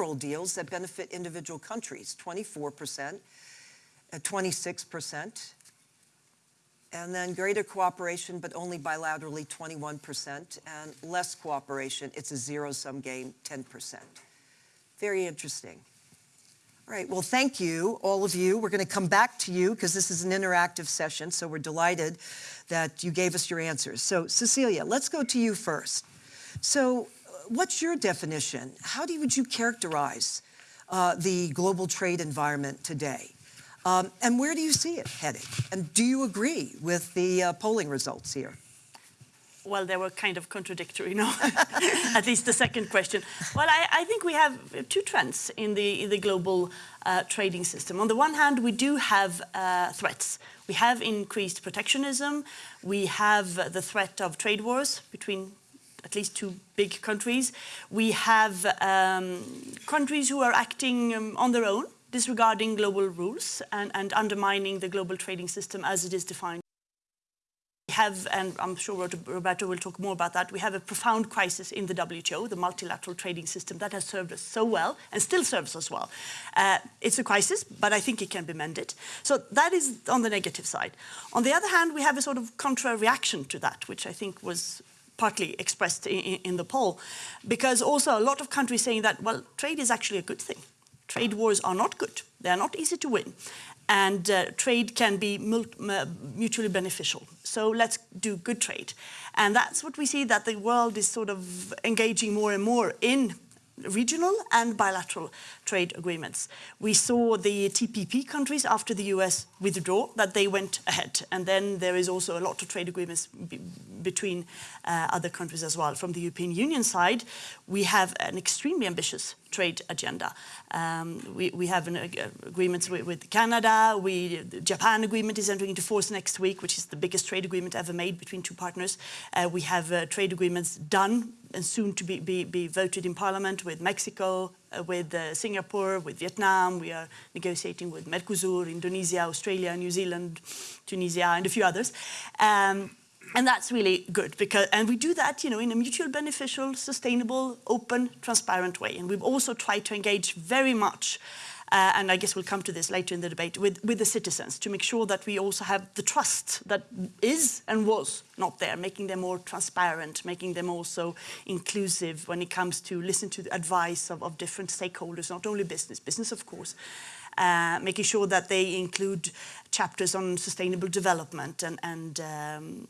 bilateral deals that benefit individual countries, 24%, at 26%. And then greater cooperation, but only bilaterally, 21%, and less cooperation, it's a zero-sum game, 10%. Very interesting. All right, well, thank you, all of you. We're gonna come back to you because this is an interactive session, so we're delighted that you gave us your answers. So Cecilia, let's go to you first. So what's your definition? How do, would you characterize uh, the global trade environment today? Um, and where do you see it heading? And do you agree with the uh, polling results here? Well, they were kind of contradictory, no? At least the second question. Well, I, I, think we have two trends in the, in the global uh, trading system. On the one hand, we do have uh, threats. We have increased protectionism. We have the threat of trade wars between at least two big countries. We have um, countries who are acting um, on their own, disregarding global rules and, and undermining the global trading system as it is defined. We have, and I'm sure Roberto will talk more about that, we have a profound crisis in the WTO, the multilateral trading system that has served us so well and still serves us well. Uh, it's a crisis, but I think it can be mended. So that is on the negative side. On the other hand, we have a sort of contra reaction to that, which I think was partly expressed in, in the poll, because also a lot of countries saying that, well, trade is actually a good thing. Trade wars are not good. They are not easy to win. And uh, trade can be mutually beneficial. So let's do good trade. And that's what we see that the world is sort of engaging more and more in regional and bilateral trade agreements. We saw the TPP countries after the US withdraw that they went ahead and then there is also a lot of trade agreements between uh, other countries as well. From the European Union side, we have an extremely ambitious trade agenda. Um, we, we, have an uh, agreements with, with, Canada, we, the Japan agreement is entering into force next week, which is the biggest trade agreement ever made between two partners. Uh, we have uh, trade agreements done and soon to be, be, be voted in parliament with Mexico, uh, with uh, Singapore, with Vietnam. We are negotiating with Mercosur, Indonesia, Australia, New Zealand, Tunisia, and a few others. Um, and that's really good because, and we do that, you know, in a mutual beneficial, sustainable, open, transparent way. And we've also tried to engage very much uh, and I guess we'll come to this later in the debate, with, with the citizens to make sure that we also have the trust that is and was not there, making them more transparent, making them also inclusive when it comes to listen to the advice of, of different stakeholders, not only business, business of course, making sure that they include chapters on sustainable development and, and um,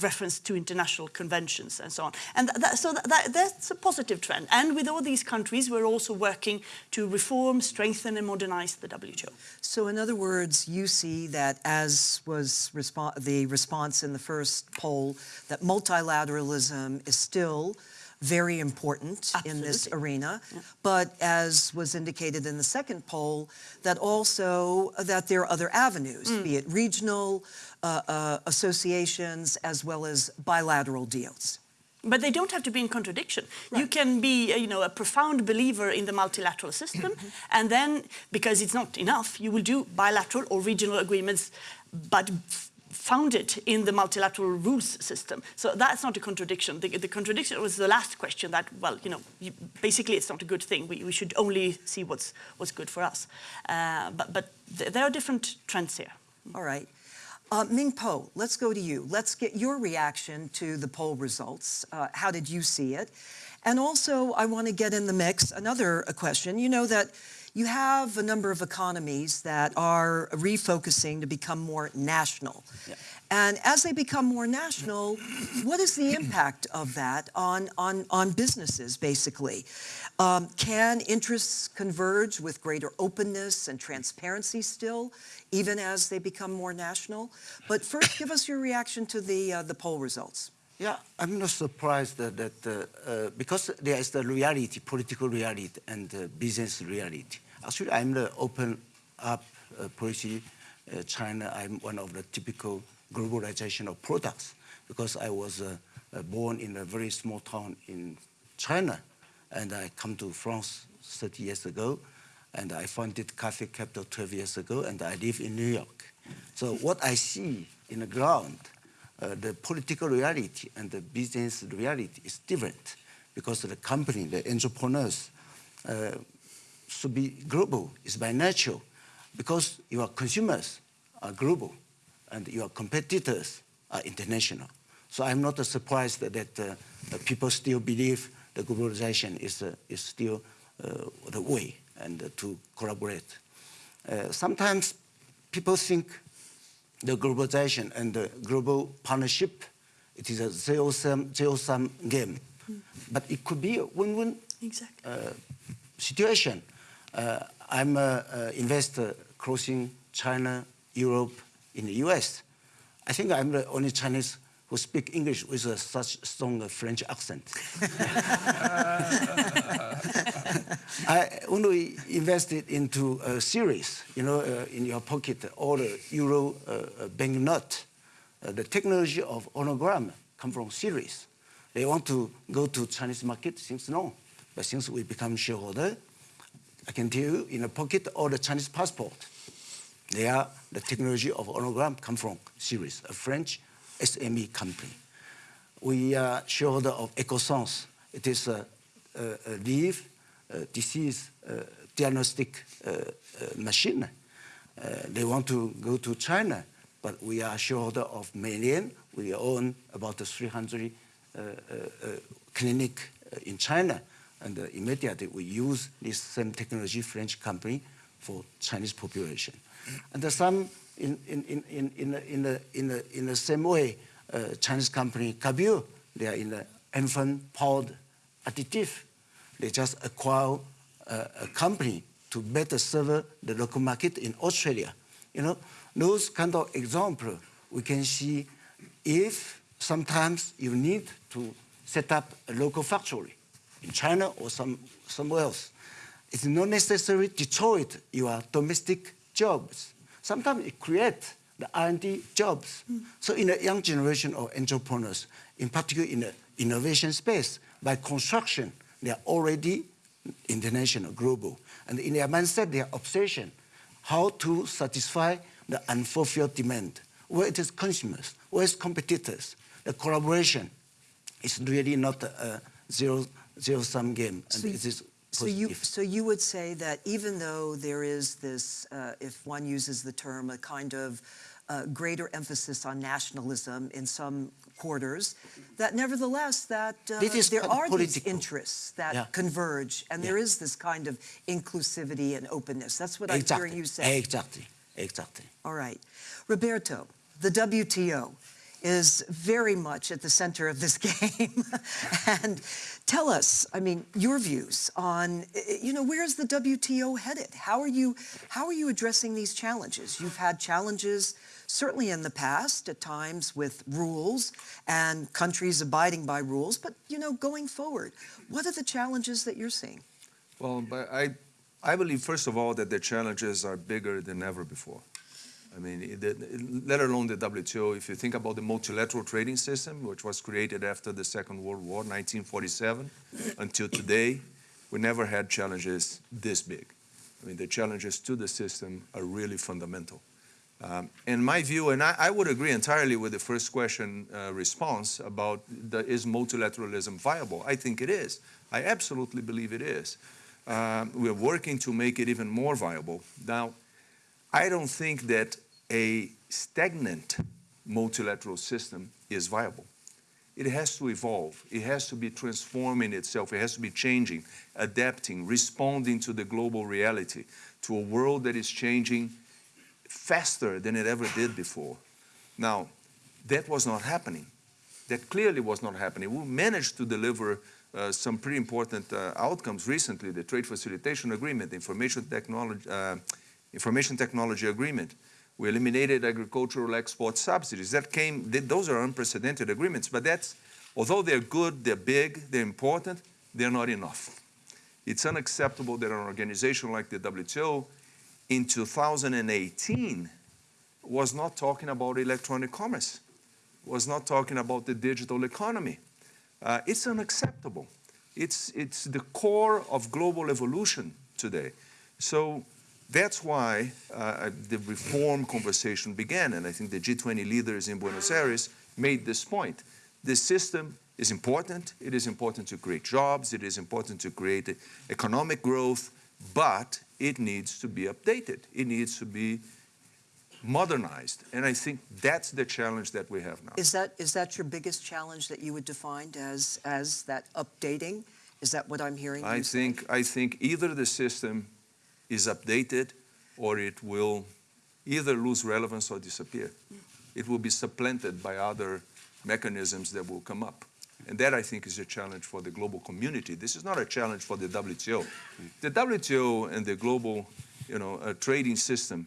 reference to international conventions and so on. And that, so that, that's a positive trend. And with all these countries, we're also working to reform, strengthen and modernize the WTO. So in other words, you see that as was respo the response in the first poll, that multilateralism is still very important Absolutely. in this arena. Yeah. But as was indicated in the second poll, that also that there are other avenues, mm. be it regional, uh, uh, associations as well as bilateral deals. But they don't have to be in contradiction. Right. You can be, uh, you know, a profound believer in the multilateral system, and then, because it's not enough, you will do bilateral or regional agreements, but founded in the multilateral rules system. So that's not a contradiction. The, the contradiction was the last question that, well, you know, you, basically it's not a good thing. We, we, should only see what's, what's good for us. Uh, but but th there are different trends here. All right. Uh, Ming Po, let's go to you. Let's get your reaction to the poll results. Uh, how did you see it? And also, I want to get in the mix another question. You know that you have a number of economies that are refocusing to become more national. Yeah. And as they become more national, what is the impact of that on, on, on businesses, basically? Um, can interests converge with greater openness and transparency still, even as they become more national? But first, give us your reaction to the, uh, the poll results. Yeah, I'm not surprised that, that uh, uh, because there is the reality, political reality and uh, business reality. Actually, I'm the open up uh, policy uh, China. I'm one of the typical globalization of products because I was uh, uh, born in a very small town in China and I come to France 30 years ago and I founded Cathay Capital 12 years ago and I live in New York. So what I see in the ground, uh, the political reality and the business reality is different because the company, the entrepreneurs, uh, should be global. It's by nature, because your consumers are global, and your competitors are international. So I'm not surprised that, that uh, people still believe the globalization is, uh, is still uh, the way and uh, to collaborate. Uh, sometimes people think the globalization and the global partnership, it is a zero-sum zero -sum game. But it could be a win-win Exactly. situation. Uh, I'm an investor crossing China, Europe, in the US. I think I'm the only Chinese who speak English with a such strong French accent. I, when we invested into a Surys, you know, uh, in your pocket, all the euro uh, banknote, uh, the technology of hologram come from Surys. They want to go to Chinese market, since no. But since we become shareholder, I can tell you in a pocket all the Chinese passport. They are the technology of hologram come from Surys, a French SME company. We are shareholder of Echosens. It is a, a, a leaf uh, disease uh, diagnostic uh, machine. they want to go to China, but we are shareholder of Meinian. We own about 300 clinic in China. And immediately we use this same technology French company for Chinese population. And some in, in, in, in, in, the, in, the, in, the, same way, uh, Chinese company Cabure, they are in the infant powered additive they just acquire a, a company to better serve the local market in Australia. You know, those kind of example we can see if sometimes you need to set up a local factory in China or some, somewhere else. It's not necessarily destroy your domestic jobs. Sometimes it creates the R&D jobs. Mm. So in the young generation of entrepreneurs, in particular in the innovation space, by construction, they are already international, global. And in their mindset, their obsession, how to satisfy the unfulfilled demand. Where it is consumers, where is competitors. The collaboration is really not a zero, zero-sum game. And so, it is so you, so you would say that even though there is this, uh, if one uses the term, a kind of uh, greater emphasis on nationalism in some quarters, that nevertheless that uh, there are political. these interests that yeah. converge, and yeah. there is this kind of inclusivity and openness. That's what exactly. I'm hearing you say. Exactly, exactly. All right. Roberto, the WTO is very much at the center of this game. and tell us, I mean, your views on, you know, where's the WTO headed? How are you, how are you addressing these challenges? You've had challenges certainly in the past at times with rules and countries abiding by rules, but you know, going forward, what are the challenges that you're seeing? Well, I, I believe, first of all, that the challenges are bigger than ever before. I mean, the, let alone the WTO, if you think about the multilateral trading system, which was created after the Second World War, 1947, until today, we never had challenges this big. I mean, the challenges to the system are really fundamental. Um, in my view, and I, I, would agree entirely with the first question uh, response about the, is multilateralism viable? I think it is. I absolutely believe it is. Um, we're working to make it even more viable. Now, I don't think that a stagnant multilateral system is viable. It has to evolve. It has to be transforming itself. It has to be changing, adapting, responding to the global reality, to a world that is changing faster than it ever did before. Now, that was not happening. That clearly was not happening. We managed to deliver uh, some pretty important uh, outcomes recently, the Trade Facilitation Agreement, the Information Technology, uh, Information Technology Agreement. We eliminated agricultural export subsidies. That came, those are unprecedented agreements, but that's, although they're good, they're big, they're important, they're not enough. It's unacceptable that an organization like the WTO in 2018 was not talking about electronic commerce, was not talking about the digital economy. Uh, it's unacceptable. It's, it's the core of global evolution today. So that's why uh, the reform conversation began, and I think the G20 leaders in Buenos Aires made this point. The system is important. It is important to create jobs. It is important to create economic growth but it needs to be updated. It needs to be modernized. And I think that's the challenge that we have now. Is that, is that your biggest challenge that you would define as, as that updating? Is that what I'm hearing I say? think, I think either the system is updated or it will either lose relevance or disappear. It will be supplanted by other mechanisms that will come up. And that, I think, is a challenge for the global community. This is not a challenge for the WTO. The WTO and the global you know, uh, trading system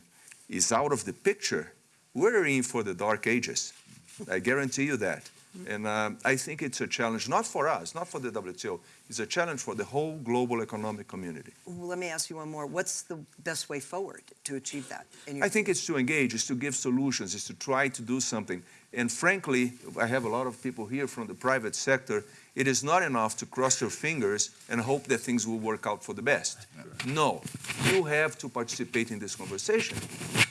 is out of the picture. We're in for the dark ages. I guarantee you that. And um, I think it's a challenge, not for us, not for the WTO. It's a challenge for the whole global economic community. Well, let me ask you one more. What's the best way forward to achieve that? I think it's to engage, it's to give solutions, it's to try to do something. And frankly, I have a lot of people here from the private sector. It is not enough to cross your fingers and hope that things will work out for the best. No, you have to participate in this conversation.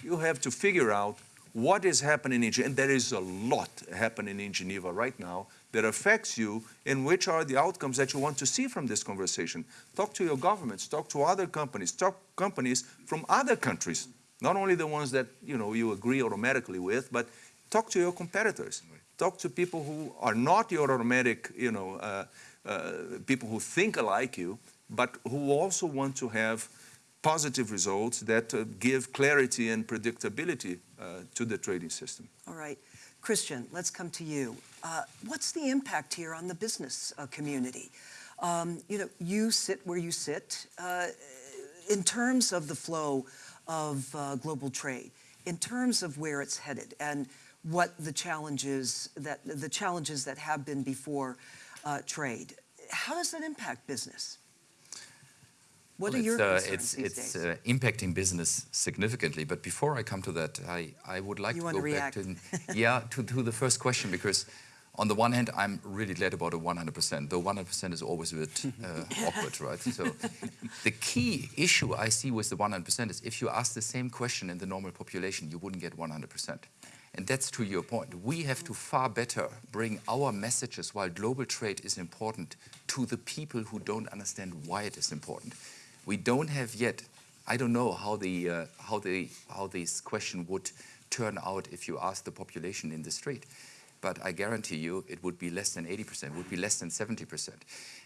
You have to figure out what is happening in Geneva, and there is a lot happening in Geneva right now that affects you and which are the outcomes that you want to see from this conversation. Talk to your governments, talk to other companies, talk companies from other countries, not only the ones that you know you agree automatically with, but talk to your competitors. Talk to people who are not your automatic, you know, uh, uh, people who think like you, but who also want to have positive results that uh, give clarity and predictability uh, to the trading system. All right. Christian, let's come to you. Uh, what's the impact here on the business uh, community? Um, you know, you sit where you sit. Uh, in terms of the flow of uh, global trade, in terms of where it's headed, and what the challenges that the challenges that have been before trade, how does that impact business? What Well, are your it's, uh, concerns it's, it's uh, impacting business significantly. But before I come to that, I, I would like You to go back to yeah to, to the first question because on the one hand I'm really glad about a 100%. Though 100% is always a bit uh, awkward, right? So the key issue I see with the 100% is if you ask the same question in the normal population, you wouldn't get 100%. And that's to your point. We have to far better bring our messages while global trade is important to the people who don't understand why it is important. We don't have yet. I don't know how the uh, how the how this question would turn out if you ask the population in the street, but I guarantee you it would be less than 80%, it would be less than 70%.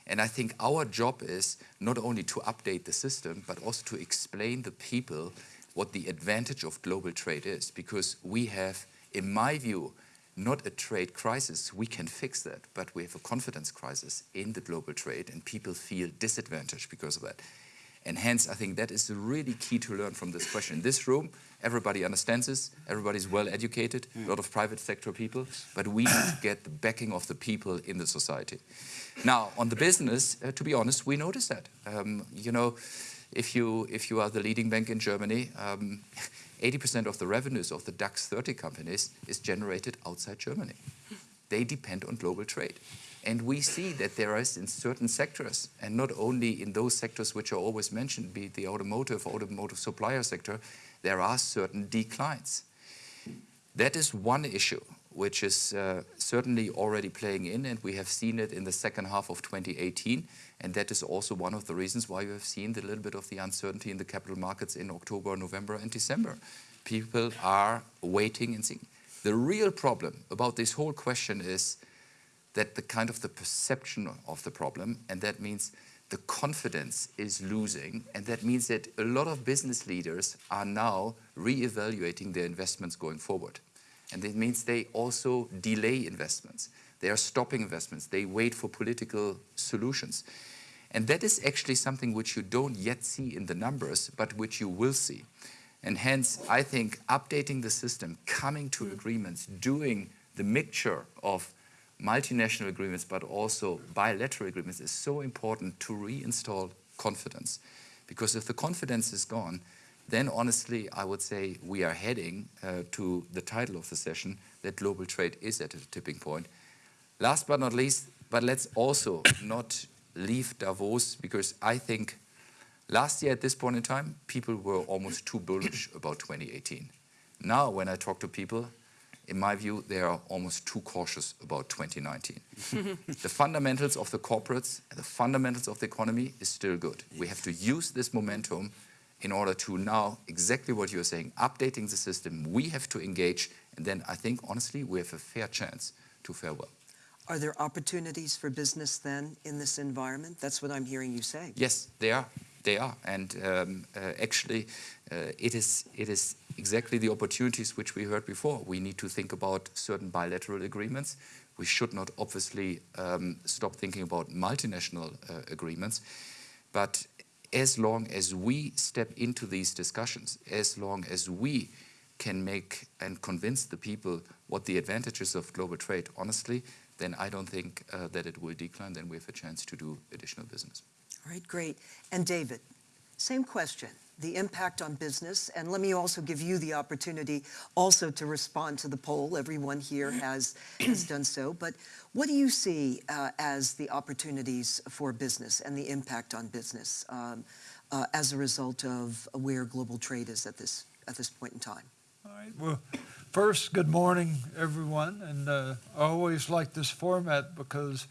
And I think our job is not only to update the system, but also to explain the people what the advantage of global trade is, because we have, in my view, not a trade crisis. We can fix that, but we have a confidence crisis in the global trade, and people feel disadvantaged because of that. And hence, I think that is really key to learn from this question. In this room, everybody understands this, everybody's well educated, a lot of private sector people, but we need to get the backing of the people in the society. Now, on the business, uh, to be honest, we notice that. Um, you know, if you, if you are the leading bank in Germany, um, 80% of the revenues of the DAX 30 companies is generated outside Germany. They depend on global trade. And we see that there is in certain sectors, and not only in those sectors which are always mentioned, be it the automotive, automotive supplier sector, there are certain declines. That is one issue which is uh, certainly already playing in, and we have seen it in the second half of 2018. And that is also one of the reasons why you have seen a little bit of the uncertainty in the capital markets in October, November, and December. People are waiting and seeing. The real problem about this whole question is that the kind of the perception of the problem, and that means the confidence is losing, and that means that a lot of business leaders are now re-evaluating their investments going forward. And it means they also delay investments. They are stopping investments. They wait for political solutions. And that is actually something which you don't yet see in the numbers, but which you will see. And hence, I think updating the system, coming to agreements, doing the mixture of multinational agreements, but also bilateral agreements is so important to reinstall confidence. Because if the confidence is gone, then honestly, I would say we are heading uh, to the title of the session that global trade is at a tipping point. Last but not least, but let's also not leave Davos because I think last year at this point in time, people were almost too bullish about 2018. Now, when I talk to people, in my view, they are almost too cautious about 2019. the fundamentals of the corporates and the fundamentals of the economy is still good. We have to use this momentum in order to now, exactly what you're saying, updating the system, we have to engage, and then I think, honestly, we have a fair chance to fare well. Are there opportunities for business then in this environment? That's what I'm hearing you say. Yes, there are. They are, and um, uh, actually, uh, it is it is exactly the opportunities which we heard before. We need to think about certain bilateral agreements. We should not obviously um, stop thinking about multinational uh, agreements, but as long as we step into these discussions, as long as we can make and convince the people what the advantages of global trade, honestly, then I don't think uh, that it will decline. Then we have a chance to do additional business. All right, great. And David, same question, the impact on business. And let me also give you the opportunity also to respond to the poll. Everyone here has, has done so. But what do you see uh, as the opportunities for business and the impact on business um, uh, as a result of where global trade is at this, at this point in time? All right. Well, first, good morning, everyone. And uh, I always like this format because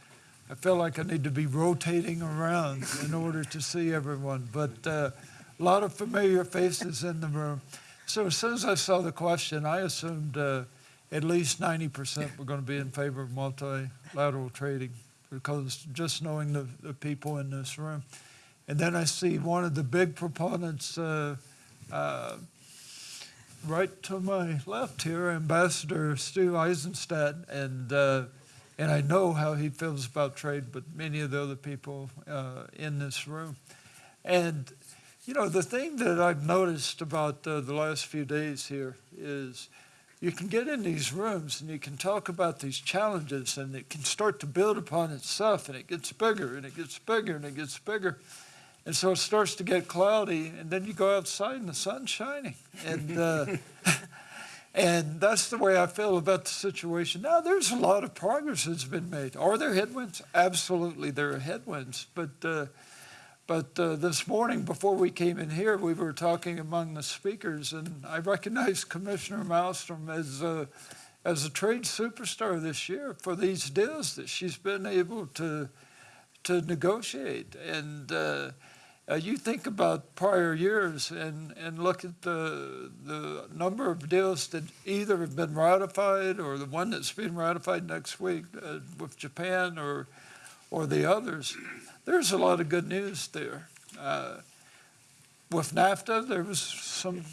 I feel like I need to be rotating around in order to see everyone. But uh, a lot of familiar faces in the room. So as soon as I saw the question, I assumed uh, at least 90% were going to be in favor of multilateral trading because just knowing the, the people in this room. And then I see one of the big proponents uh, uh, right to my left here, Ambassador Stu Eizenstat, and uh, and I know how he feels about trade, but many of the other people uh, in this room, and you know the thing that I've noticed about uh, the last few days here is. You can get in these rooms and you can talk about these challenges, and it can start to build upon itself, and it gets bigger and it gets bigger and it gets bigger. And so it starts to get cloudy, and then you go outside and the sun's shining. And, uh, and that's the way I feel about the situation. Now, there's a lot of progress that's been made. Are there headwinds? Absolutely, there are headwinds. But, uh, but uh, this morning, before we came in here, we were talking among the speakers, and I recognized Commissioner Malmstrom as, uh, as a trade superstar this year for these deals that she's been able to, to negotiate. And uh, uh, you think about prior years and, and look at the, the number of deals that either have been ratified or the one that's being ratified next week uh, with Japan or, or the others. There's a lot of good news there. Uh, with NAFTA, there was some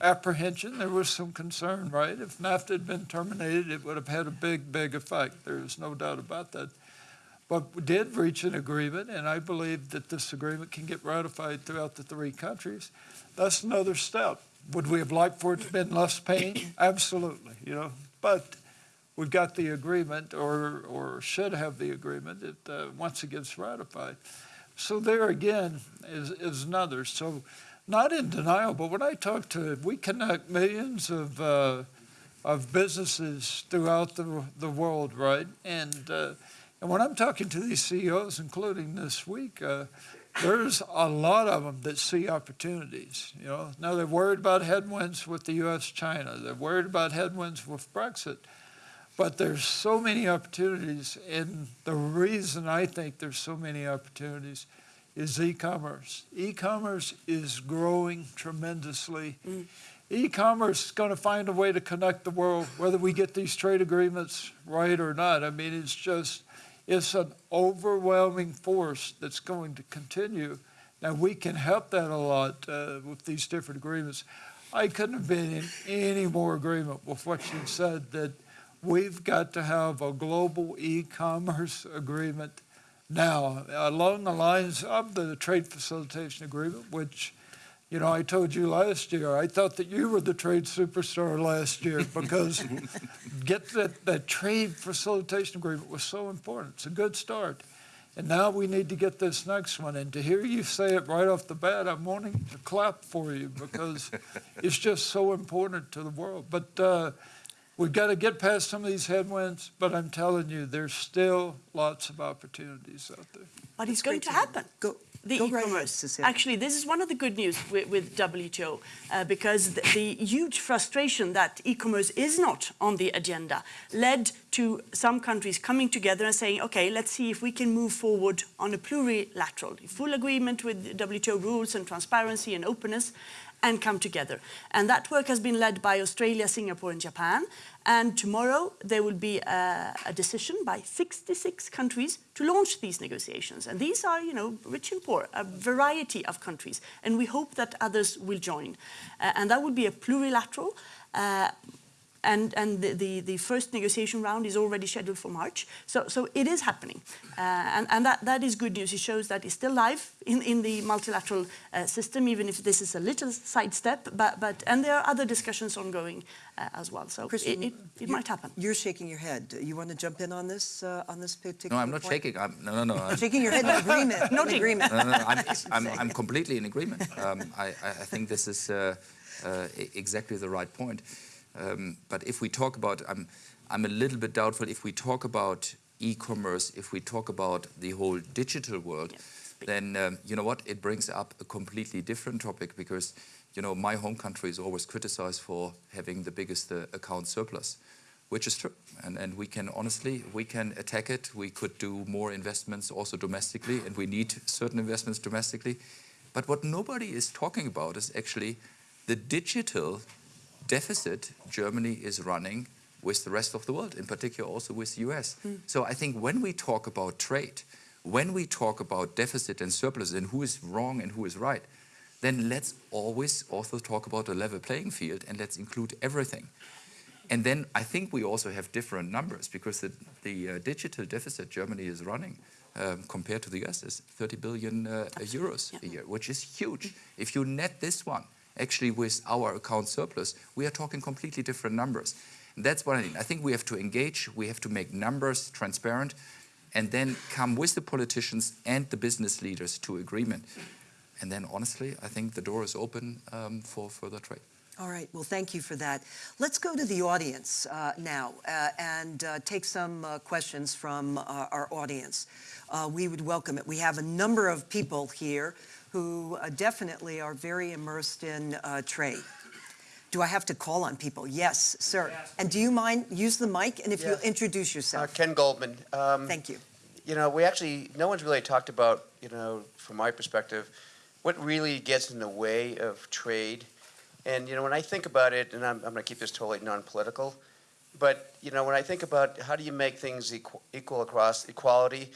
apprehension, there was some concern, right? If NAFTA had been terminated, it would have had a big, big effect. There's no doubt about that. But we did reach an agreement, and I believe that this agreement can get ratified throughout the three countries. That's another step. Would we have liked for it to have been less pain? Absolutely, you know. But we've got the agreement, or or should have the agreement, that uh, once it gets ratified. So there again is, is another. So not in denial, but when I talk to, it, we connect millions of uh, of businesses throughout the the world, right? And uh, and when I'm talking to these CEOs, including this week, uh, there's a lot of them that see opportunities. You know, now they're worried about headwinds with the U.S.-China. They're worried about headwinds with Brexit, but there's so many opportunities. And the reason I think there's so many opportunities is e-commerce. E-commerce is growing tremendously. Mm. E-commerce is going to find a way to connect the world, whether we get these trade agreements right or not. I mean, it's just it's an overwhelming force that's going to continue. Now, we can help that a lot uh, with these different agreements. I couldn't have been in any more agreement with what you said that we've got to have a global e-commerce agreement now along the lines of the trade facilitation agreement, which you know, I told you last year, I thought that you were the trade superstar last year because get that, that trade facilitation agreement was so important. It's a good start. And now we need to get this next one. And to hear you say it right off the bat, I'm wanting to clap for you because it's just so important to the world. But uh, we've got to get past some of these headwinds, but I'm telling you, there's still lots of opportunities out there. But it's going to happen. Go, the Go right ahead, e-commerce. Actually, this is one of the good news with, with WTO uh, because the, the huge frustration that e-commerce is not on the agenda led to some countries coming together and saying, okay, let's see if we can move forward on a plurilateral, full agreement with WTO rules and transparency and openness and come together. And that work has been led by Australia, Singapore and Japan. And tomorrow there will be a, a decision by 66 countries to launch these negotiations. And these are, you know, rich and poor, a variety of countries. And we hope that others will join. Uh, and that will be a plurilateral. Uh, and, and the, the, the first negotiation round is already scheduled for March. So, so it is happening. Uh, and and that, that is good news. It shows that it's still live in, in the multilateral uh, system, even if this is a little sidestep. But, but, and there are other discussions ongoing uh, as well. So Christian, it, it, it might happen. You're shaking your head. You want to jump in on this, uh, on this particular No, I'm not point? shaking. I'm, no, no, no. I'm, Shaking your head in agreement, in agreement. no, no, no, I'm, I'm, I'm completely in agreement. Um, I, I I think this is uh, uh, exactly the right point. Um, but if we talk about, I'm, I'm a little bit doubtful if we talk about e-commerce, if we talk about the whole digital world, then um, you know what? It brings up a completely different topic because you know my home country is always criticized for having the biggest uh, account surplus which is true. And, and we can honestly, we can attack it. We could do more investments also domestically, and we need certain investments domestically. But what nobody is talking about is actually the digital deficit Germany is running with the rest of the world, in particular also with the US. So I think when we talk about trade, when we talk about deficit and surplus and who is wrong and who is right, then let's always also talk about a level playing field and let's include everything. And then I think we also have different numbers because the, the uh, digital deficit Germany is running um, compared to the US is 30 billion uh, euros a year, which is huge. If you net this one, actually with our account surplus, we are talking completely different numbers. And that's what I mean. I think we have to engage, we have to make numbers transparent, and then come with the politicians and the business leaders to agreement. And then honestly, I think the door is open um, for further trade. All right, well, thank you for that. Let's go to the audience uh, now uh, and uh, take some uh, questions from uh, our audience. Uh, we would welcome it. We have a number of people here who uh, definitely are very immersed in uh, trade. Do I have to call on people? Yes, sir. And do you mind, use the mic, and if you'll Yeah. introduce Uh, yourself. Ken Goldman. Um, Thank you. You know, we actually, no one's really talked about, you know, from my perspective, what really gets in the way of trade. And, you know, when I think about it, and I'm, I'm going to keep this totally non-political, but, you know, when I think about how do you make things equal, equal across equality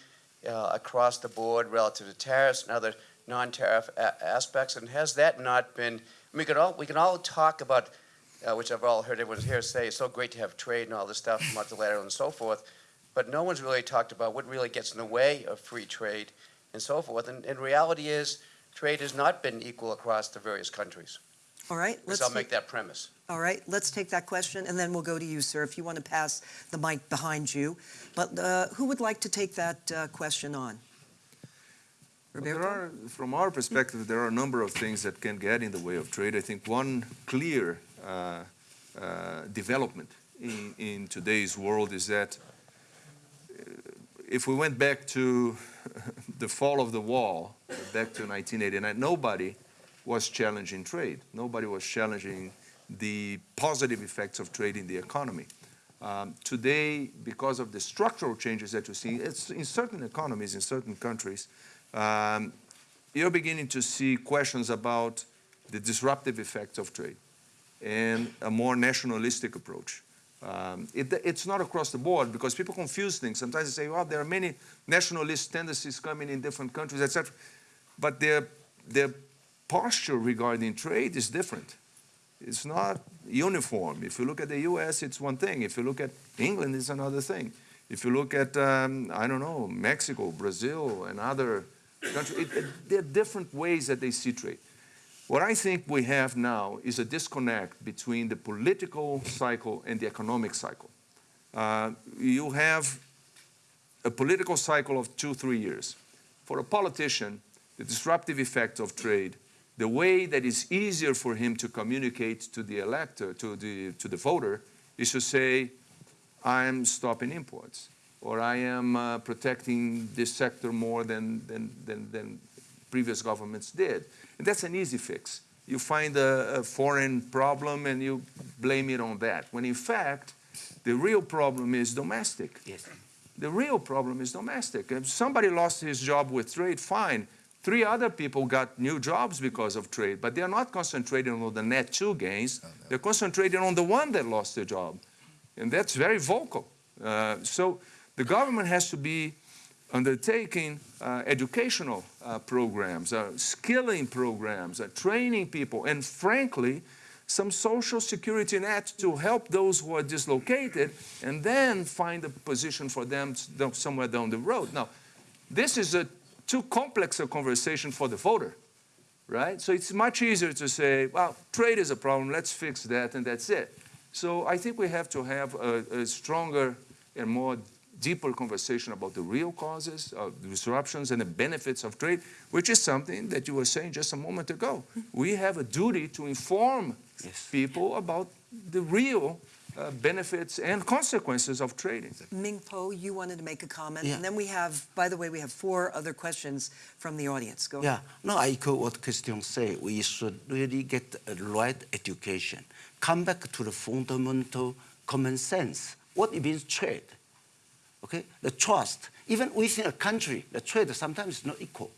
uh, across the board relative to tariffs and other non-tariff a- aspects, and has that not been, we could all, we can all talk about, uh, which I've all heard everyone here say, it's so great to have trade and all this stuff, multilateral and so forth, but no one's really talked about what really gets in the way of free trade and so forth. And, and reality is, trade has not been equal across the various countries. All right, let's, I'll make that premise. all right, let's take that question, and then we'll go to you, sir, if you want to pass the mic behind you. But uh, who would like to take that uh, question on? Are, from our perspective, there are a number of things that can get in the way of trade. I think one clear uh, uh, development in, in today's world is that uh, if we went back to the fall of the wall, back to 1989, nobody was challenging trade. Nobody was challenging the positive effects of trade in the economy. Um, today, because of the structural changes that you see, it's in certain economies, in certain countries, um, you're beginning to see questions about the disruptive effects of trade and a more nationalistic approach. Um, it, it's not across the board because people confuse things. Sometimes they say, well, there are many nationalist tendencies coming in different countries, etc. But their, their posture regarding trade is different. It's not uniform. If you look at the US, it's one thing. If you look at England, it's another thing. If you look at, um, I don't know, Mexico, Brazil, and other it, it, there are different ways that they see trade. What I think we have now is a disconnect between the political cycle and the economic cycle. Uh, you have a political cycle of two, three years. For a politician, the disruptive effect of trade, the way that is easier for him to communicate to the elector, to the, to the voter, is to say, I am stopping imports, or I am uh, protecting this sector more than, than, than, than previous governments did. And that's an easy fix. You find a, a foreign problem and you blame it on that, when in fact, the real problem is domestic. Yes. The real problem is domestic. If somebody lost his job with trade, fine. Three other people got new jobs because of trade, but they're not concentrating on the net two gains. They're concentrating on the one that lost their job. And that's very vocal. Uh, so the government has to be undertaking uh, educational uh, programs, uh, skilling programs, uh, training people, and frankly, some social security net to help those who are dislocated and then find a position for them somewhere down the road. Now, this is a too complex a conversation for the voter, right? So it's much easier to say, well, trade is a problem, let's fix that, and that's it. So I think we have to have a, a stronger and more deeper conversation about the real causes of disruptions and the benefits of trade, which is something that you were saying just a moment ago. We have a duty to inform Yes. people about the real uh, benefits and consequences of trading. Ming Po, you wanted to make a comment, Yeah. and then we have, by the way, we have four other questions from the audience. Go ahead. Yeah, ahead. no, I echo what Christian said. We should really get a right education. Come back to the fundamental common sense. What it means trade. Okay, the trust. Even within a country, the trade sometimes is not equal.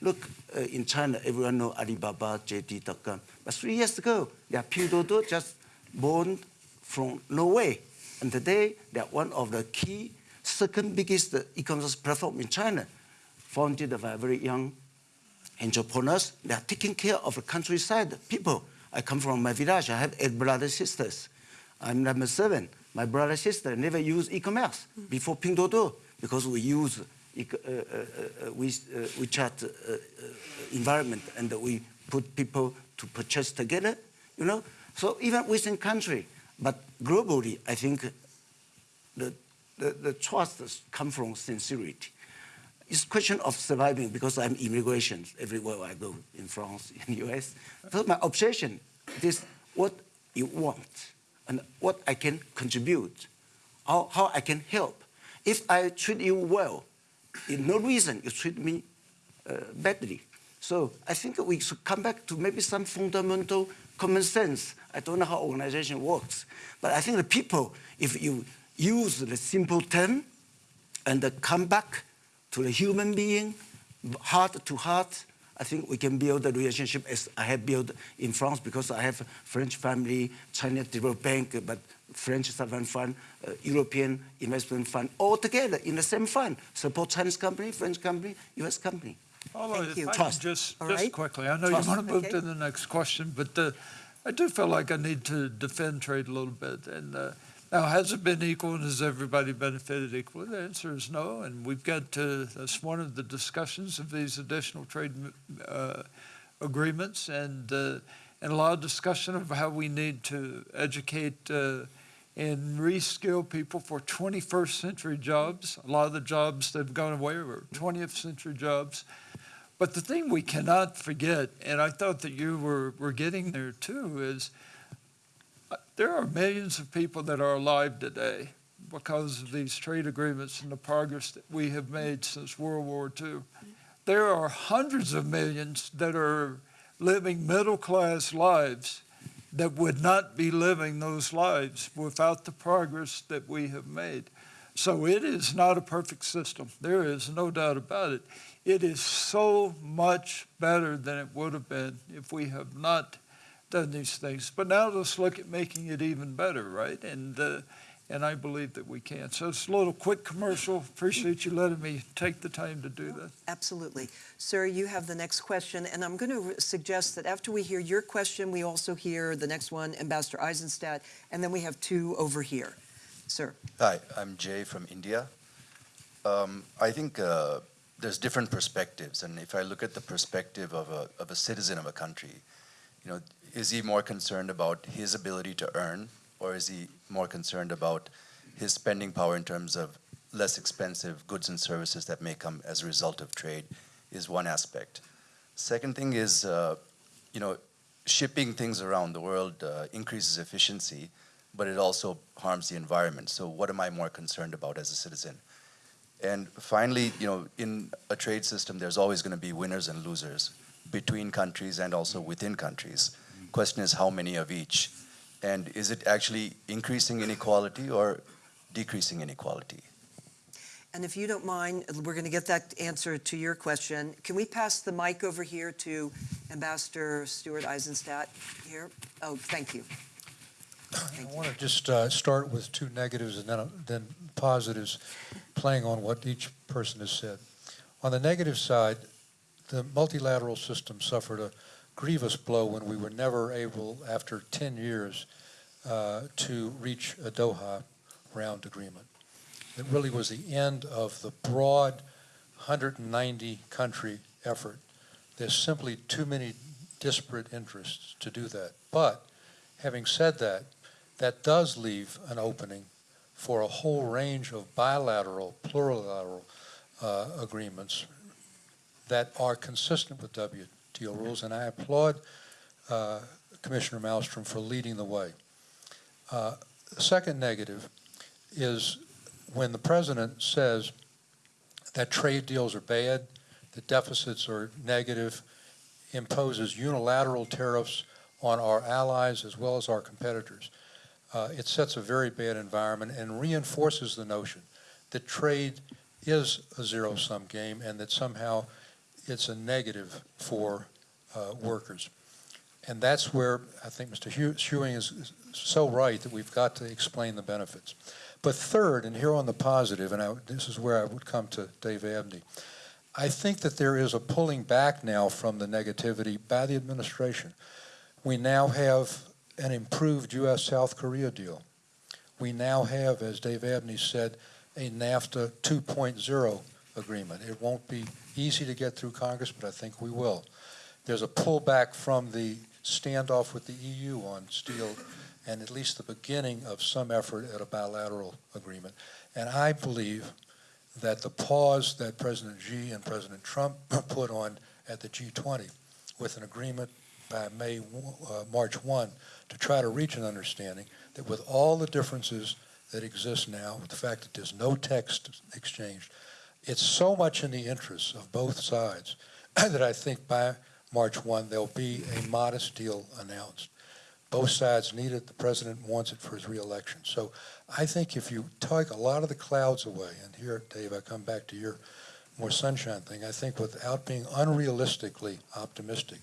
Look, uh, in China, everyone know Alibaba, JD.com. But three years ago, they are Pinduoduo, just born from Norway. And today, they are one of the key, second biggest e-commerce platform in China, founded by very young entrepreneurs. They are taking care of the countryside people. I come from my village. I have eight brothers sisters. I'm number seven. My brother and sister never used e-commerce before Pinduoduo because we use e- uh, uh, uh, we, uh, WeChat uh, uh, environment and we put people to purchase together. You know, so even within country, but globally, I think the, the, the trust comes from sincerity. It's a question of surviving because I'm immigration everywhere I go in France, in US. So my obsession is what you want and what I can contribute, how, how I can help. If I treat you well, in no reason you treat me uh, badly. So I think we should come back to maybe some fundamental common sense. I don't know how organization works, but I think the people, if you use the simple term and come back to the human being, heart to heart, I think we can build a relationship as I have built in France because I have a French family, China Development Bank, but French sovereign fund, uh, European investment fund, all together in the same fund. Support Chinese company, French company, US company. Although, Thank if you. Trust. just, All just right. quickly, I know Trust. you want to move Okay. to the next question, but uh, I do feel like I need to defend trade a little bit. And uh, now, has it been equal and has everybody benefited equally? The answer is no. And we've got to, that's one of the discussions of these additional trade uh, agreements and, uh, and a lot of discussion of how we need to educate uh, and reskill people for 21st century jobs. A lot of the jobs that have gone away were 20th century jobs. But the thing we cannot forget, and I thought that you were, were getting there too, is uh, there are millions of people that are alive today because of these trade agreements and the progress that we have made since World War II. There are hundreds of millions that are living middle class lives that would not be living those lives without the progress that we have made. So it is not a perfect system. There is no doubt about it. It is so much better than it would have been if we have not done these things. But now let's look at making it even better, right? And uh, and I believe that we can. So it's a little quick commercial. Appreciate you letting me take the time to do that. Absolutely. Sir, you have the next question, and I'm going to suggest that after we hear your question, we also hear the next one, Ambassador Eizenstat, and then we have two over here. Sir. Hi, I'm Jay from India. Um, I think uh, there's different perspectives, and if I look at the perspective of a, of a citizen of a country, you know, is he more concerned about his ability to earn, or is he more concerned about his spending power in terms of less expensive goods and services that may come as a result of trade? Is one aspect. Second thing is, uh, you know, shipping things around the world uh, increases efficiency, but it also harms the environment. So, what am I more concerned about as a citizen? And finally, you know, in a trade system, there's always going to be winners and losers between countries and also within countries. Question is how many of each? And is it actually increasing inequality or decreasing inequality? And if you don't mind, we're going to get that answer to your question. Can we pass the mic over here to Ambassador Stuart Eizenstat here? Oh, thank you. I want to just uh, start with two negatives and then, then positives, playing on what each person has said. On the negative side, the multilateral system suffered a grievous blow when we were never able, after 10 years, uh, to reach a Doha round agreement. It really was the end of the broad 190 country effort. There's simply too many disparate interests to do that. But having said that, that does leave an opening for a whole range of bilateral, plurilateral uh, agreements that are consistent with WTO rules, and I applaud uh, Commissioner Malmstrom for leading the way. Uh, the second negative is when the president says that trade deals are bad, the deficits are negative, imposes unilateral tariffs on our allies as well as our competitors. Uh, it sets a very bad environment and reinforces the notion that trade is a zero-sum game and that somehow it's a negative for uh, workers. And that's where I think Mr. Ewing is so right that we've got to explain the benefits. But third, and here on the positive, and I, this is where I would come to Dave Abney, I think that there is a pulling back now from the negativity by the administration. We now have an improved U.S.-South Korea deal. We now have, as Dave Abney said, a NAFTA 2.0 agreement. It won't be easy to get through Congress, but I think we will. There's a pullback from the standoff with the EU on steel and at least the beginning of some effort at a bilateral agreement. And I believe that the pause that President Xi and President Trump put on at the G20 with an agreement by May, uh, March 1 to try to reach an understanding that with all the differences that exist now, with the fact that there's no text exchanged, it's so much in the interests of both sides that I think by March 1 there'll be a modest deal announced. Both sides need it. The president wants it for his reelection. So I think if you take a lot of the clouds away, and here, Dave, I come back to your more sunshine thing, I think without being unrealistically optimistic,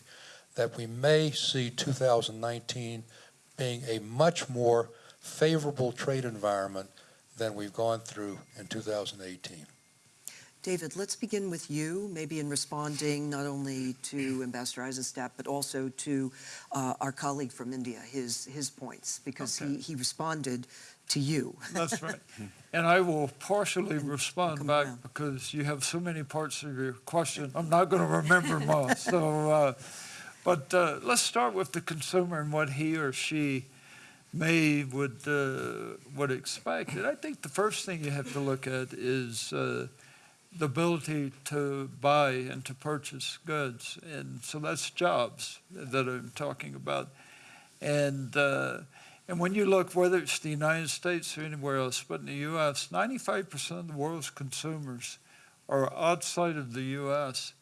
that we may see 2019 being a much more favorable trade environment than we've gone through in 2018. David, let's begin with you, maybe in responding not only to Ambassador Eizenstat, but also to uh, our colleague from India, his, his points, because Okay. he, he responded to you. That's right. And I will partially respond back around. because you have so many parts of your question. I'm not going to remember them all. So, uh, but uh, let's start with the consumer and what he or she may would uh, would expect. And I think the first thing you have to look at is uh, the ability to buy and to purchase goods, and so that's jobs that I'm talking about. And uh, and when you look, whether it's the United States or anywhere else, but in the U.S., 95% of the world's consumers are outside of the U.S.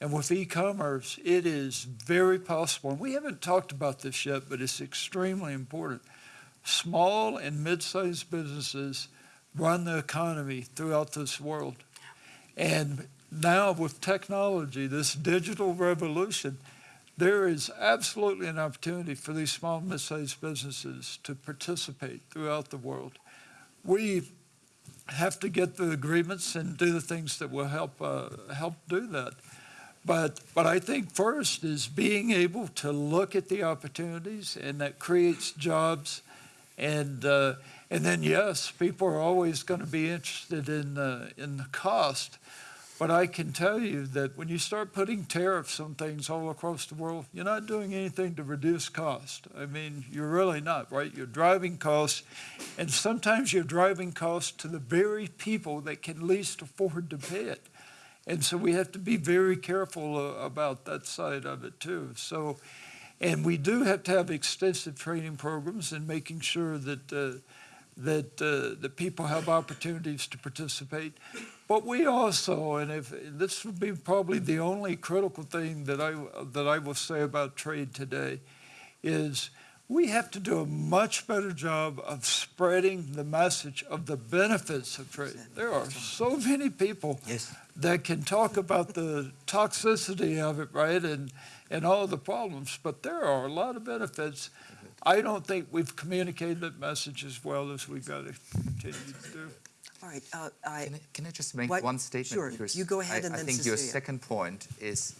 And with e-commerce, it is very possible, and we haven't talked about this yet, but it's extremely important. Small and mid-sized businesses run the economy throughout this world. And now with technology, this digital revolution, there is absolutely an opportunity for these small mid-sized businesses to participate throughout the world. We have to get the agreements and do the things that will help uh, help do that. But but I think first is being able to look at the opportunities, and that creates jobs, and uh, and then yes, people are always going to be interested in uh, in the cost. But I can tell you that when you start putting tariffs on things all across the world, you're not doing anything to reduce cost. I mean, you're really not, right? You're driving costs, and sometimes you're driving costs to the very people that can least afford to pay it. And so we have to be very careful uh, about that side of it too. So, and we do have to have extensive training programs and making sure that uh, that, uh, that people have opportunities to participate. But we also, and if this would be probably the only critical thing that I, that I will say about trade today, is we have to do a much better job of spreading the message of the benefits of trade. There are so many people Yes. that can talk about the toxicity of it, right, and, and all the problems, but there are a lot of benefits. I don't think we've communicated that message as well as we've got to continue to do. All right, uh, I, Can I, can I just make What- one statement? sure, Because you go ahead I, and I then think your second point is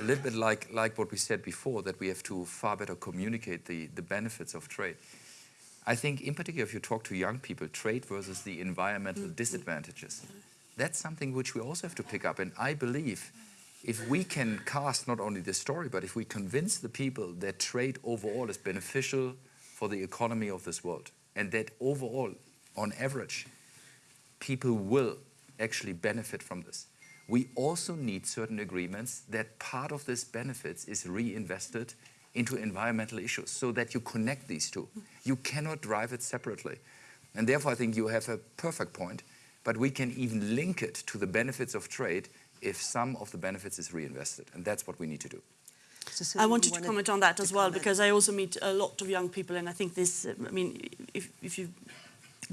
a little bit like, like what we said before, that we have to far better communicate the, the benefits of trade. I think, in particular, if you talk to young people, trade versus the environmental Mm-hmm. disadvantages, that's something which we also have to pick up. And I believe if we can cast not only the story, but if we convince the people that trade overall is beneficial for the economy of this world, and that overall, on average, people will actually benefit from this. We also need certain agreements that part of this benefits is reinvested into environmental issues so that you connect these two. You cannot drive it separately. And therefore, I think you have a perfect point, but we can even link it to the benefits of trade if some of the benefits is reinvested. And that's what we need to do. Cecilia, I you wanted to comment on that as well comment? because I also meet a lot of young people, and I think this. I mean, if if you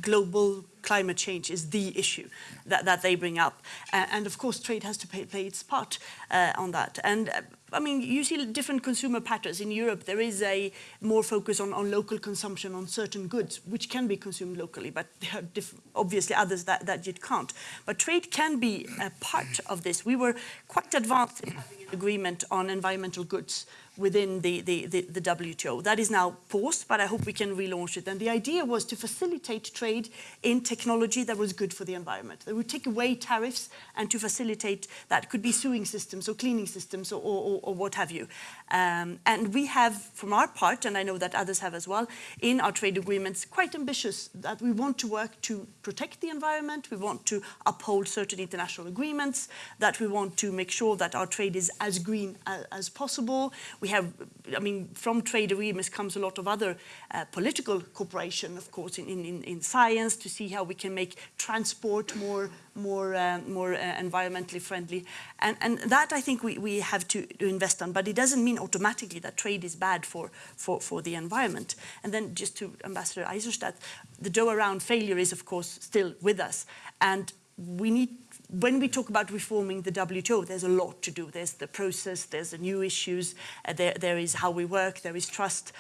global climate change is the issue that, that they bring up. Uh, and of course, trade has to pay, play its part uh, on that. And uh, I mean, you see different consumer patterns. In Europe, there is a more focus on, on local consumption on certain goods, which can be consumed locally, but there are obviously others that, that you can't. But trade can be a part of this. We were quite advanced in having an agreement on environmental goods within the, the, the, the WTO. That is now paused, but I hope we can relaunch it. And the idea was to facilitate trade in technology that was good for the environment. That would take away tariffs and to facilitate that could be sewing systems or cleaning systems or, or, or what have you. Um, and we have, from our part, and I know that others have as well, in our trade agreements, quite ambitious that we want to work to protect the environment, we want to uphold certain international agreements, that we want to make sure that our trade is as green as, as possible. We have, I mean, from trade agreements comes a lot of other uh, political cooperation, of course, in, in, in science to see how we can make transport more more uh, more uh, environmentally friendly, and and that I think we, we have to, invest on. But it doesn't mean automatically that trade is bad for for, for the environment. And then just to Ambassador Eizenstat, the Doha round failure is of course still with us, and we need when we talk about reforming the WTO, there's a lot to do. There's the process, there's the new issues, uh, there, there is how we work, there is trust.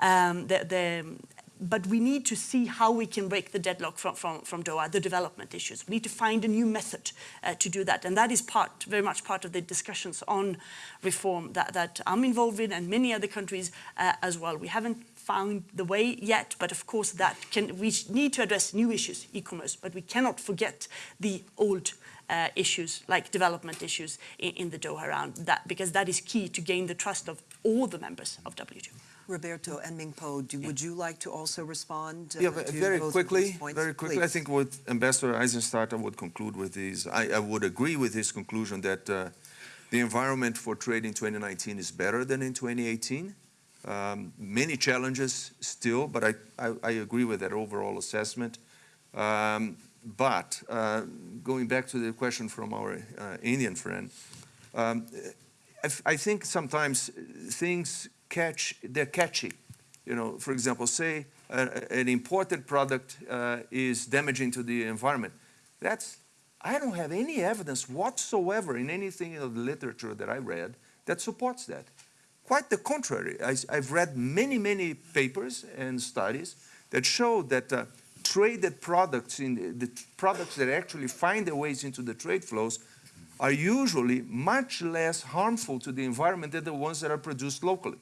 Um, the, but we need to see how we can break the deadlock from, from, from Doha, the development issues. We need to find a new method uh, to do that. And that is part, very much part of the discussions on reform that, that I'm involved in and many other countries uh, as well. We haven't found the way yet, but of course that can, we need to address new issues, e-commerce, but we cannot forget the old uh, issues like development issues in, in the Doha round, that, because that is key to gain the trust of all the members of WTO. Roberto and Mingpo, do, would you like to also respond? uh, Yeah, but to very both quickly, these points? very quickly, I think what Ambassador Eizenstat would conclude with is, I, I would agree with his conclusion that uh, the environment for trade in 2019 is better than in 2018. Um, many challenges still, but I, I, I agree with that overall assessment. Um, but uh, going back to the question from our uh, Indian friend, um, I, I think sometimes things catch, they're catchy. You know, for example, say a, an imported product uh, is damaging to the environment. That's, I don't have any evidence whatsoever in anything in the literature that I read that supports that. Quite the contrary. I, have read many, many papers and studies that show that uh, traded products, in the, the products that actually find their ways into the trade flows, are usually much less harmful to the environment than the ones that are produced locally.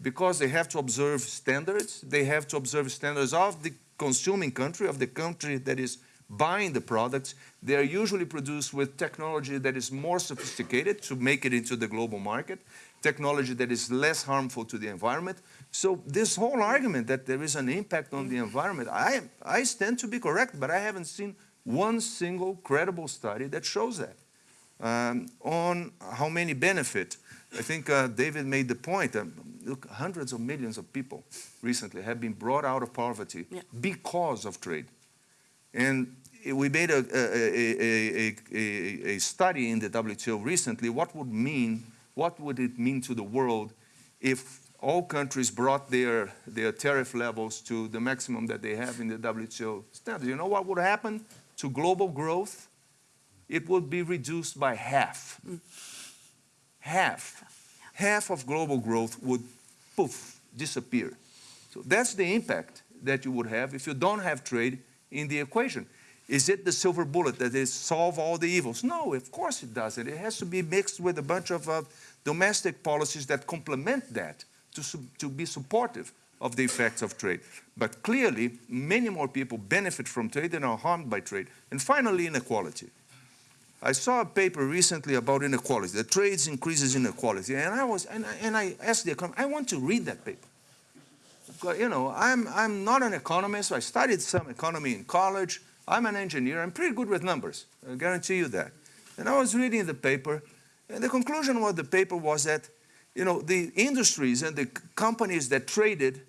Because they have to observe standards, they have to observe standards of the consuming country, of the country that is buying the products. They are usually produced with technology that is more sophisticated to make it into the global market, technology that is less harmful to the environment. So this whole argument that there is an impact on the environment, I, I stand to be correct, but I haven't seen one single credible study that shows that. Um, on how many benefit, I think uh, David made the point. Um, look, hundreds of millions of people recently have been brought out of poverty Yeah. because of trade. And we made a, a, a, a, a, a study in the WTO recently. What would mean? What would it mean to the world if all countries brought their, their tariff levels to the maximum that they have in the WTO standard? You know what would happen to global growth? It would be reduced by half. Half. Half of global growth would poof, disappear. So that's the impact that you would have if you don't have trade in the equation. Is it the silver bullet that is solve all the evils? No, of course it doesn't. It has to be mixed with a bunch of uh, domestic policies that complement that to, to be supportive of the effects of trade. But clearly, many more people benefit from trade than are harmed by trade. And finally, inequality. I saw a paper recently about inequality. The trades increases inequality, and I was and I, and I asked the economist, I want to read that paper. Because, You know, I'm I'm not an economist. I studied some economy in college. I'm an engineer. I'm pretty good with numbers. I guarantee you that. And I was reading the paper, and the conclusion of the paper was that, you know, the industries and the companies that traded,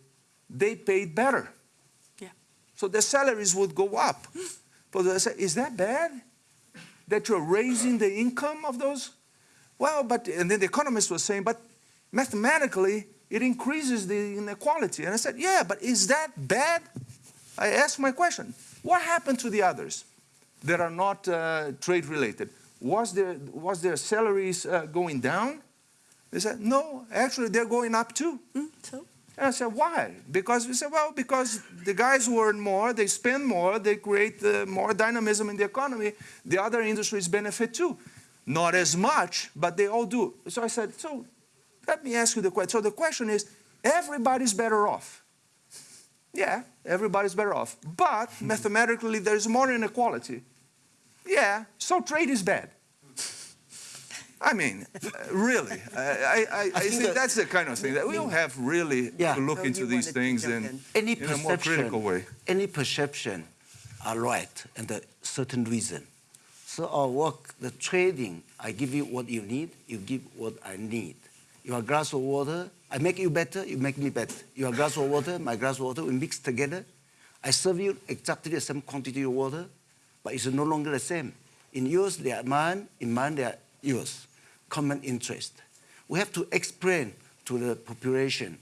they paid better. Yeah. So their salaries would go up. But I said, is that bad? that you're raising the income of those? Well, but, and then the economist was saying, but mathematically, it increases the inequality. And I said, yeah, but is that bad? I asked my question. What happened to the others that are not uh, trade related? Was their, was their salaries uh, going down? They said, no, actually, they're going up too. Mm, so, And I said, why? Because we said, well, because the guys who earn more, they spend more, they create uh, more dynamism in the economy. The other industries benefit too. Not as much, but they all do. So I said, so let me ask you the question. So the question is, everybody's better off. Yeah, everybody's better off. But mathematically, there's more inequality. Yeah, so trade is bad. I mean, uh, really, I, I, I, I think that- that's the kind of thing that we all have really Yeah. to look Oh, into these things in, in. Any in a more critical way. any perception are right and a certain reason. So our work, the trading, I give you what you need, you give what I need. Your glass of water, I make you better, you make me better. Your glass of water, my glass of water, we mix together. I serve you exactly the same quantity of water, but it's no longer the same. In yours, they are mine, in mine, they are yours. Common interest. We have to explain to the population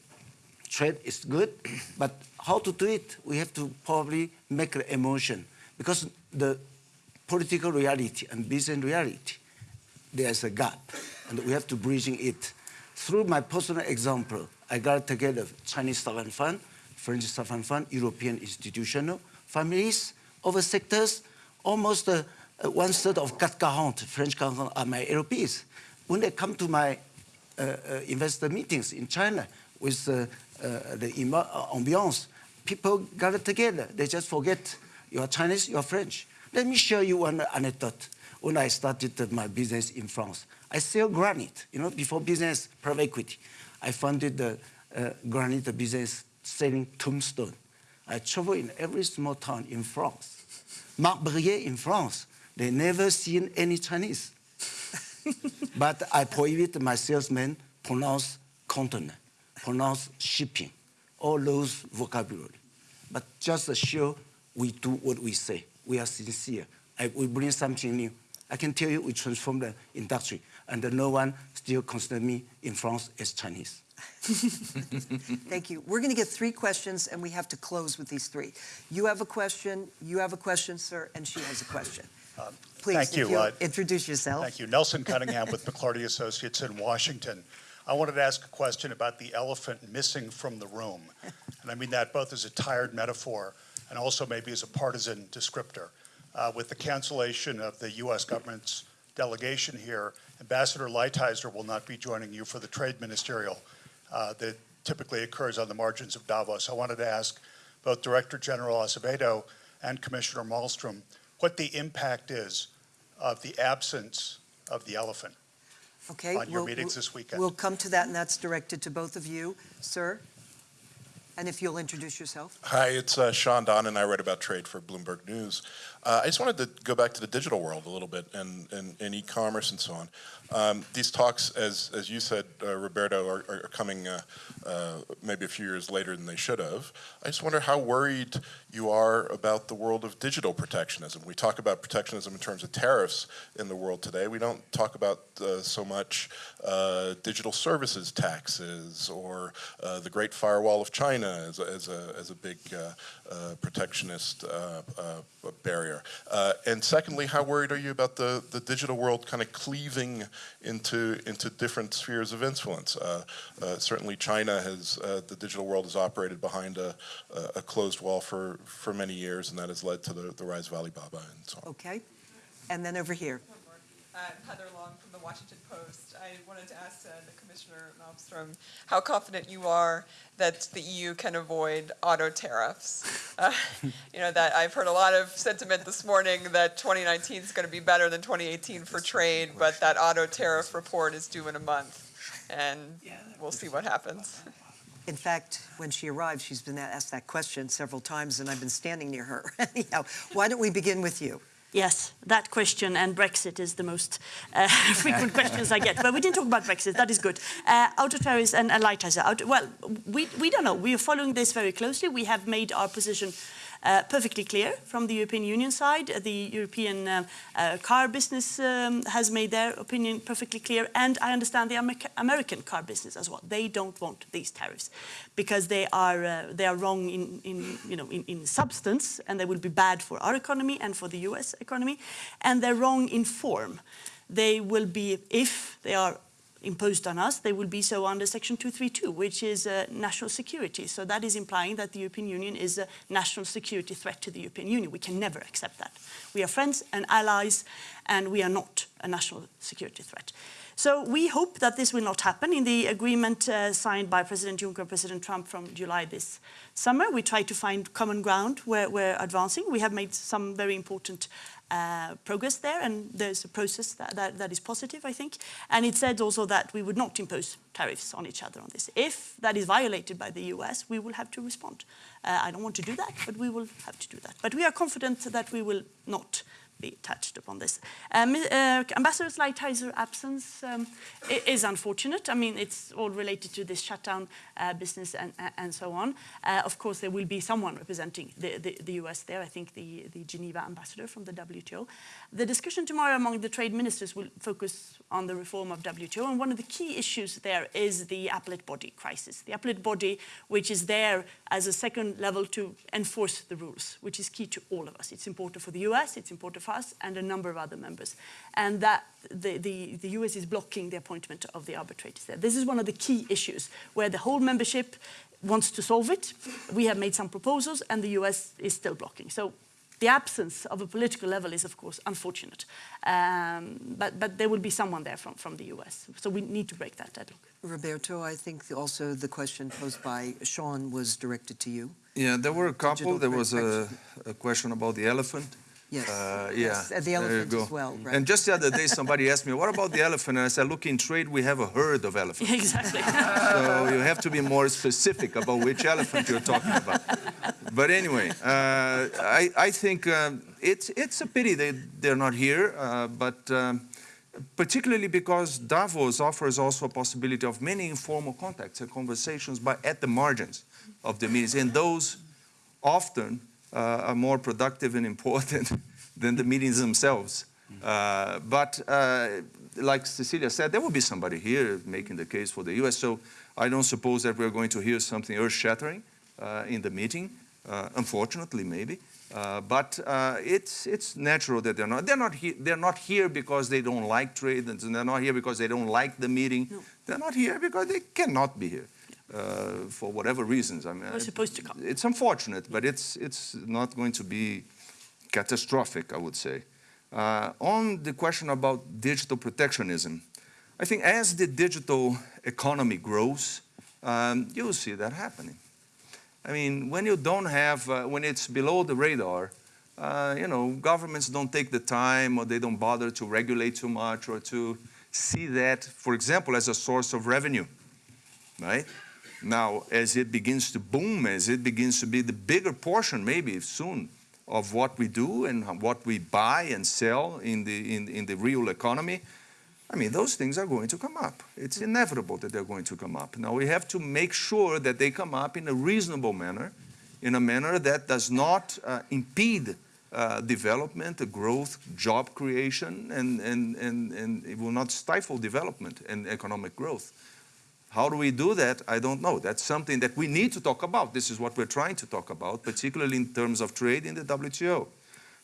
trade is good, but how to do it, we have to probably make the emotion because the political reality and business reality, there's a gap, and we have to bridging it. Through my personal example, I got together Chinese sovereign fund, French sovereign fund, European institutional families other sectors, almost uh, uh, one third of CAC 40 French 40 are my LPs. When they come to my uh, uh, investor meetings in China with uh, the ambiance, people gather together. They just forget you are Chinese, you are French. Let me show you one anecdote. When I started my business in France, I sell granite. You know, before business, private equity, I funded the uh, granite business selling tombstone. I travel in every small town in France. Marbrier in France, they never seen any Chinese. but I prohibit my salesmen pronounce container, pronounce shipping, all those vocabulary. But just to show we do what we say. We are sincere. I, we bring something new. I can tell you we transformed the industry, and no one still considers me in France as Chinese. Thank you. We're going to get three questions, and we have to close with these three. You have a question, you have a question, sir, and she has a question. Please, thank if you, you'll uh, introduce yourself. Thank you. Nelson Cunningham with McLarty Associates in Washington. I wanted to ask a question about the elephant missing from the room. And I mean that both as a tired metaphor and also maybe as a partisan descriptor. Uh, with the cancellation of the U.S. government's delegation here, Ambassador Lighthizer will not be joining you for the trade ministerial uh, that typically occurs on the margins of Davos. I wanted to ask both Director General Azevedo and Commissioner Malmstrom what the impact is of the absence of the elephant. Okay. on your we'll- meetings we'll- this weekend. We'll come to that, and that's directed to both of you. Sir? And if you'll introduce yourself? Hi, it's uh, Sean Don, and I write about trade for Bloomberg News. Uh, I just wanted to go back to the digital world a little bit and, and, and e-commerce and so on. Um, these talks, as, as you said, uh, Roberto, are, are coming uh, uh, maybe a few years later than they should have. I just wonder how worried you are about the world of digital protectionism. We talk about protectionism in terms of tariffs in the world today. We don't talk about uh, so much uh, digital services taxes or the Great Firewall of China as a, as a, as a big protectionist barrier. And secondly, how worried are you about the, the digital world kind of cleaving into into different spheres of influence. Uh, uh, certainly, China has uh, the digital world has operated behind a, a, closed wall for for many years, and that has led to the, the rise of Alibaba and so on. Okay, and then over here. Heather Long from the Washington Post. I wanted to ask uh, the Commissioner Malmstrom how confident you are that the EU can avoid auto tariffs. Uh, you know, that I've heard a lot of sentiment this morning that 2019 is going to be better than 2018 for trade, but that auto tariff report is due in a month. And we'll see what happens. In fact, when she arrived, she's been asked that question several times, and I've been standing near her. Anyhow, why don't we begin with you? Yes, that question and Brexit is the most uh, frequent questions I get. But we didn't talk about Brexit. That is good. Uh, auto and, and light well, we, we don't know. We are following this very closely. We have made our position uh, perfectly clear from the European Union side. The European uh, uh, car business um, has made their opinion perfectly clear, and I understand the Amer American car business as well. They don't want these tariffs because they are uh, they are wrong in, in you know in, in substance, and they will be bad for our economy and for the U.S. economy, and they're wrong in form. They will be if they are imposed on us, they will be so under Section 232, which is uh, national security. So that is implying that the European Union is a national security threat to the European Union. We can never accept that. We are friends and allies, and we are not a national security threat. So we hope that this will not happen. In the agreement uh, signed by President Juncker and President Trump from July this summer, we try to find common ground where we're advancing. We have made some very important uh, progress there, and there's a process that, that, that is positive, I think. And it said also that we would not impose tariffs on each other on this. If that is violated by the US, we will have to respond. Uh, I don't want to do that, but we will have to do that. But we are confident that we will not be touched upon this. Um, uh, Ambassador Lighthizer absence um, is unfortunate. I mean, it's all related to this shutdown uh, business and, and so on. Uh, of course, there will be someone representing the, the, the, US there, I think the, the Geneva ambassador from the WTO. The discussion tomorrow among the trade ministers will focus on the reform of WTO, and one of the key issues there is the appellate body crisis. The appellate body, which is there as a second level to enforce the rules, which is key to all of us. It's important for the US, it's important for us, and a number of other members. And that the, the, the US is blocking the appointment of the arbitrators there. This is one of the key issues where the whole membership wants to solve it. We have made some proposals and the US is still blocking. So the absence of a political level is, of course, unfortunate. Um, but, but there will be someone there from, from the US. So we need to break that deadlock. Roberto, I think also the question posed by Sean was directed to you. Yeah, there were a couple. There was a, a question about the elephant. Yes. Uh, yeah. Yes, and the elephant as well. Right. And just the other day, somebody asked me, "What about the elephant?" And I said, "Look, in trade, we have a herd of elephants. Exactly. so you have to be more specific about which elephant you're talking about." But anyway, uh, I, I think um, it's it's a pity they they're not here, uh, but. Um, particularly because Davos offers also a possibility of many informal contacts and conversations but at the margins of the meetings, and those often uh, are more productive and important than the meetings themselves. Uh, but uh, like Cecilia said, there will be somebody here making the case for the US, so I don't suppose that we're going to hear something earth-shattering in the meeting, unfortunately maybe. Uh, but uh, it's, it's natural that they're not. They're not, he they're not here because they don't like trade, and they're not here because they don't like the meeting. No. They're not here because they cannot be here uh, for whatever reasons. I mean, supposed to come. It's unfortunate, but it's it's not going to be catastrophic, I would say. Uh, on the question about digital protectionism, I think as the digital economy grows, um, you'll see that happening. I mean, when you don't have, uh, when it's below the radar, uh, you know, governments don't take the time or they don't bother to regulate too much or to see that, for example, as a source of revenue, right? Now, as it begins to boom, as it begins to be the bigger portion, maybe soon, of what we do and what we buy and sell in the, in, in the real economy, I mean, those things are going to come up. It's inevitable that they're going to come up. Now, we have to make sure that they come up in a reasonable manner, in a manner that does not uh, impede uh, development, growth, job creation, and, and, and, and it will not stifle development and economic growth. How do we do that? I don't know. That's something that we need to talk about. This is what we're trying to talk about, particularly in terms of trade in the WTO.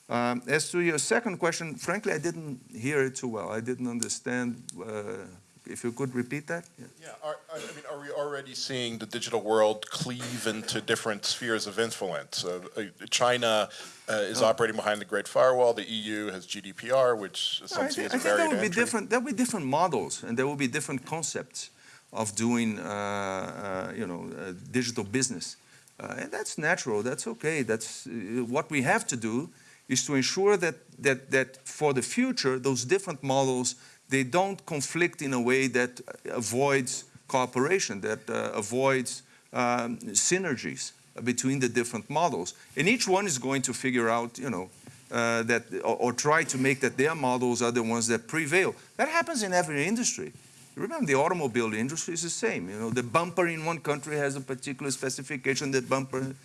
Um, as to your second question, frankly, I didn't hear it too well. I didn't understand. Uh, if you could repeat that? Yeah. Yeah, are, I I mean, are we already seeing the digital world cleave into different spheres of influence? Uh, uh, China uh, is operating behind the Great Firewall. The EU has GDPR, which some I see think, as a I think barrier there to be entry. different. There will be different models, and there will be different concepts of doing, uh, uh, you know, digital business, uh, and that's natural. That's okay. That's what we have to do is to ensure that that that for the future, those different models they don't conflict in a way that avoids cooperation, that avoids um, synergies between the different models, and each one is going to figure out, you know, uh, that or, or try to make that their models are the ones that prevail. That happens in every industry. Remember, the automobile industry is the same. You know, the bumper in one country has a particular specification. The bumper,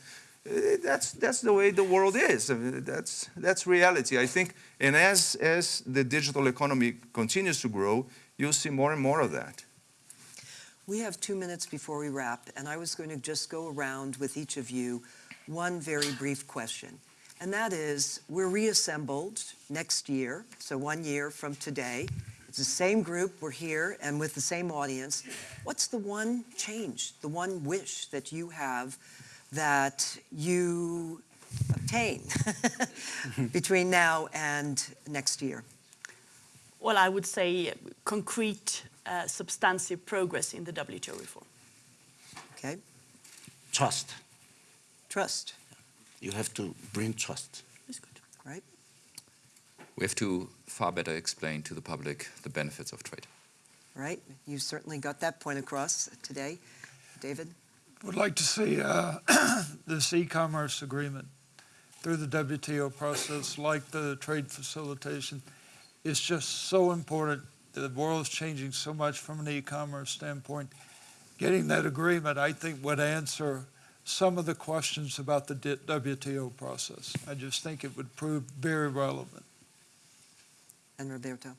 eh, that's that's the way the world is. I mean, that's that's reality. I think, and as as the digital economy continues to grow, you'll see more and more of that. We have two minutes before we wrap, and I was going to just go around with each of you one very brief question. And that is, we're reassembled next year, so one year from today. It's the same group, we're here, and with the same audience. What's the one change, the one wish that you have that you obtain between now and next year? Well, I would say concrete, uh, substantive progress in the WTO reform. Okay, Trust. trust, You have to bring trust. That's good. right? We have to far better explain to the public the benefits of trade. Right? You certainly got that point across today. David? Would like to see uh, this e-commerce agreement through the WTO process, like the trade facilitation. It's just so important. The world is changing so much from an e-commerce standpoint. Getting that agreement, I think, would answer some of the questions about the WTO process. I just think it would prove very relevant. And Roberto?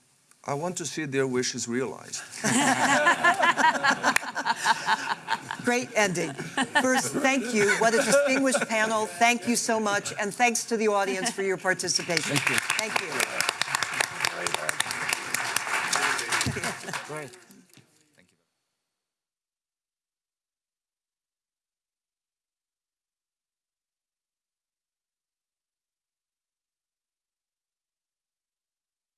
I want to see their wishes realized. Great ending. First, thank you. What a distinguished panel. Thank you so much. And thanks to the audience for your participation. Thank you. Great.